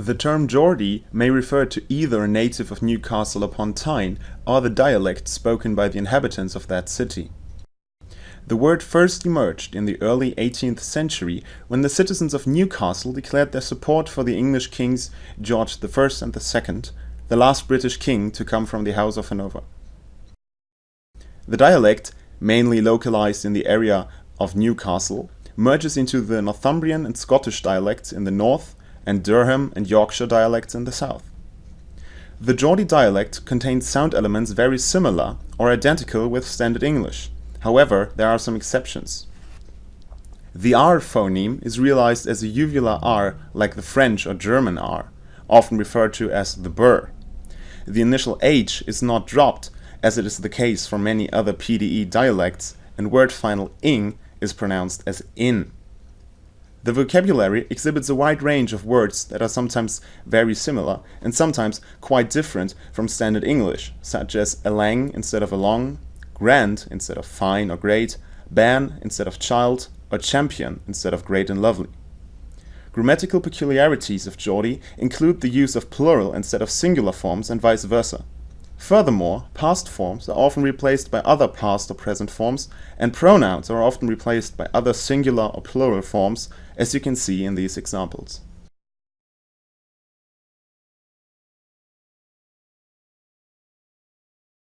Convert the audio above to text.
The term Geordie may refer to either a native of Newcastle upon Tyne or the dialect spoken by the inhabitants of that city. The word first emerged in the early 18th century when the citizens of Newcastle declared their support for the English kings George I and II, the last British king to come from the House of Hanover. The dialect, mainly localized in the area of Newcastle, merges into the Northumbrian and Scottish dialects in the north and Durham and Yorkshire dialects in the south. The Geordie dialect contains sound elements very similar or identical with Standard English. However, there are some exceptions. The R phoneme is realized as a uvular R like the French or German R, often referred to as the burr. The initial H is not dropped, as it is the case for many other PDE dialects, and word final ing is pronounced as in. The vocabulary exhibits a wide range of words that are sometimes very similar and sometimes quite different from standard English, such as elang instead of along, grand instead of fine or great, bairn instead of child, or champion instead of great and lovely. Grammatical peculiarities of Geordie include the use of plural instead of singular forms and vice versa. Furthermore, past forms are often replaced by other past or present forms, and pronouns are often replaced by other singular or plural forms, as you can see in these examples.